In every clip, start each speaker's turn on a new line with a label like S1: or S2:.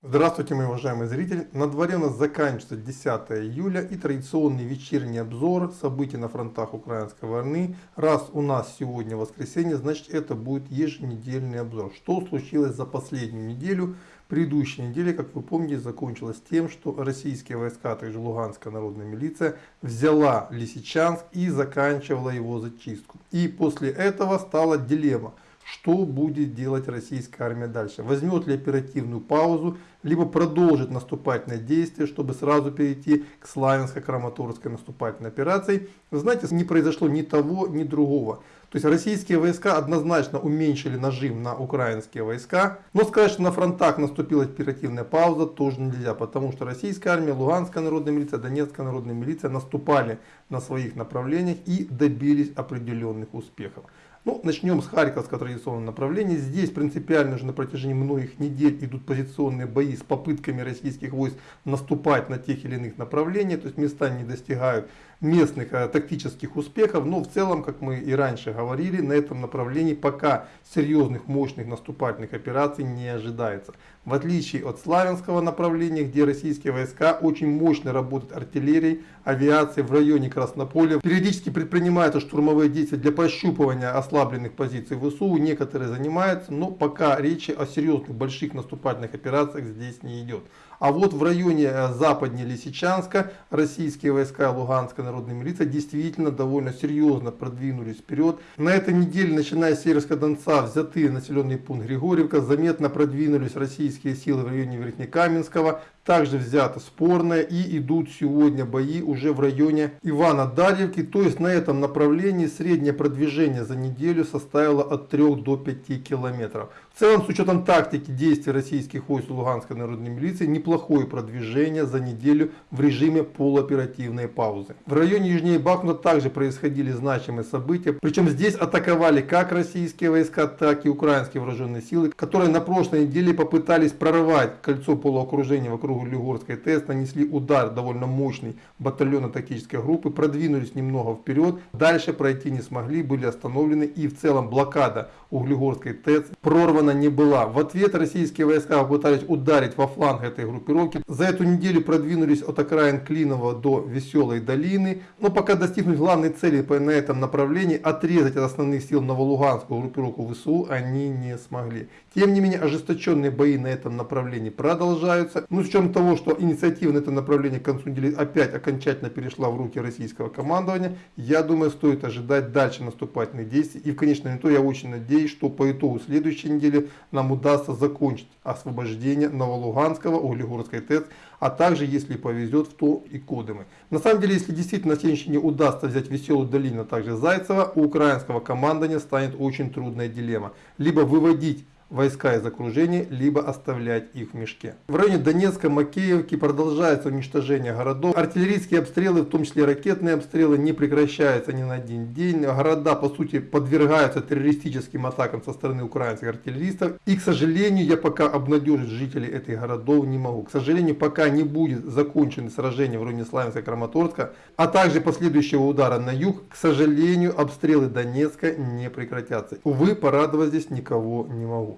S1: Здравствуйте, мои уважаемые зрители! На дворе у нас заканчивается 10 июля и традиционный вечерний обзор событий на фронтах украинской войны. Раз у нас сегодня воскресенье, значит это будет еженедельный обзор. Что случилось за последнюю неделю? Предыдущая неделя, как вы помните, закончилась тем, что российские войска, а также Луганская народная милиция, взяла Лисичанск и заканчивала его зачистку. И после этого стала дилемма – что будет делать российская армия дальше. Возьмет ли оперативную паузу, либо продолжит наступательное действие, чтобы сразу перейти к Славянско-Краматорской наступательной операции. Знаете, не произошло ни того, ни другого. То есть российские войска однозначно уменьшили нажим на украинские войска. Но сказать, что на фронтах наступила оперативная пауза, тоже нельзя. Потому что российская армия, Луганская народная милиция, Донецкая народная милиция наступали на своих направлениях и добились определенных успехов. Ну, начнем с Харьковского традиционного направления. Здесь принципиально уже на протяжении многих недель идут позиционные бои с попытками российских войск наступать на тех или иных направлениях. То есть места не достигают местных а, тактических успехов. Но в целом, как мы и раньше говорили, на этом направлении пока серьезных мощных наступательных операций не ожидается. В отличие от Славянского направления, где российские войска очень мощно работают артиллерией, авиацией в районе Краснополя. Периодически предпринимаются штурмовые действия для пощупывания ослабленных позиций ВСУ. Некоторые занимаются, но пока речи о серьезных больших наступательных операциях здесь не идет. А вот в районе э, западнее Лисичанска российские войска Луганской народной милиции действительно довольно серьезно продвинулись вперед. На этой неделе, начиная с Северского Донца, взятые населенный пункт Григорьевка, заметно продвинулись российские силы в районе Верхнекаменского, также взято спорное и идут сегодня бои уже в районе Ивана-Дарьевки. То есть на этом направлении среднее продвижение за неделю составило от 3 до 5 километров. В целом с учетом тактики действий российских войск Луганской народной милиции неплохое продвижение за неделю в режиме полуоперативной паузы. В районе южнее Бахмута также происходили значимые события. Причем здесь атаковали как российские войска, так и украинские вооруженные силы, которые на прошлой неделе попытались прорвать кольцо полуокружения вокруг Углегорской ТЭС нанесли удар довольно мощный батальона тактической группы, продвинулись немного вперед, дальше пройти не смогли, были остановлены и в целом блокада Углегорской ТЭС прорвана не была. В ответ российские войска попытались ударить во фланг этой группировки. За эту неделю продвинулись от окраин Клинова до Веселой долины, но пока достигнуть главной цели на этом направлении, отрезать от основных сил Новолуганскую группировку ВСУ они не смогли. Тем не менее, ожесточенные бои на этом направлении продолжаются. Ну, с учетом того, что инициатива на это направление к концу недели опять окончательно перешла в руки российского командования, я думаю, стоит ожидать дальше наступательных действий. И в конечном итоге я очень надеюсь, что по итогу следующей недели нам удастся закончить освобождение Новолуганского, Углегорской ТЭЦ, а также, если повезет, в то и Кодымы. На самом деле, если действительно на следующий удастся взять Веселую долину, а также Зайцева, у украинского командования станет очень трудная дилемма. Либо выводить войска из окружения, либо оставлять их в мешке. В районе Донецка, Макеевки продолжается уничтожение городов. Артиллерийские обстрелы, в том числе ракетные обстрелы, не прекращаются ни на один день. Города, по сути, подвергаются террористическим атакам со стороны украинских артиллеристов. И, к сожалению, я пока обнадежить жителей этих городов не могу. К сожалению, пока не будет закончено сражение в районе Славянска-Краматорска, а также последующего удара на юг, к сожалению, обстрелы Донецка не прекратятся. Увы, порадовать здесь никого не могу.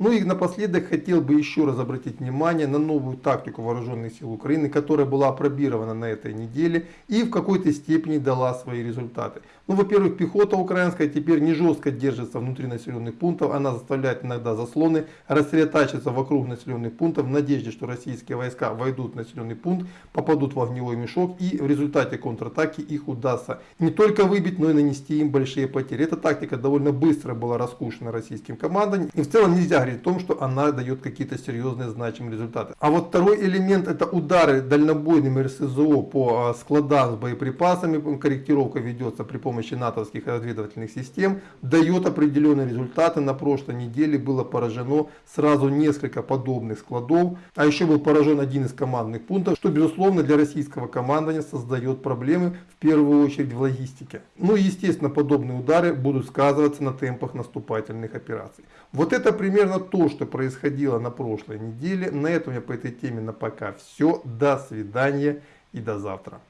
S1: Ну и напоследок хотел бы еще раз обратить внимание на новую тактику вооруженных сил Украины, которая была опробирована на этой неделе и в какой-то степени дала свои результаты. Ну, во-первых, пехота украинская теперь не жестко держится внутри населенных пунктов, она заставляет иногда заслоны рассредотачиваться вокруг населенных пунктов в надежде, что российские войска войдут в населенный пункт, попадут в огневой мешок и в результате контратаки их удастся не только выбить, но и нанести им большие потери. Эта тактика довольно быстро была раскушена российским командованием и в целом нельзя о том, что она дает какие-то серьезные значимые результаты. А вот второй элемент это удары дальнобойным РСЗО по а, складам с боеприпасами, корректировка ведется при помощи натовских разведывательных систем, дает определенные результаты. На прошлой неделе было поражено сразу несколько подобных складов, а еще был поражен один из командных пунктов, что безусловно для российского командования создает проблемы в первую очередь в логистике. Ну и естественно подобные удары будут сказываться на темпах наступательных операций. Вот это примерно то, что происходило на прошлой неделе. На этом я по этой теме на пока все. До свидания и до завтра.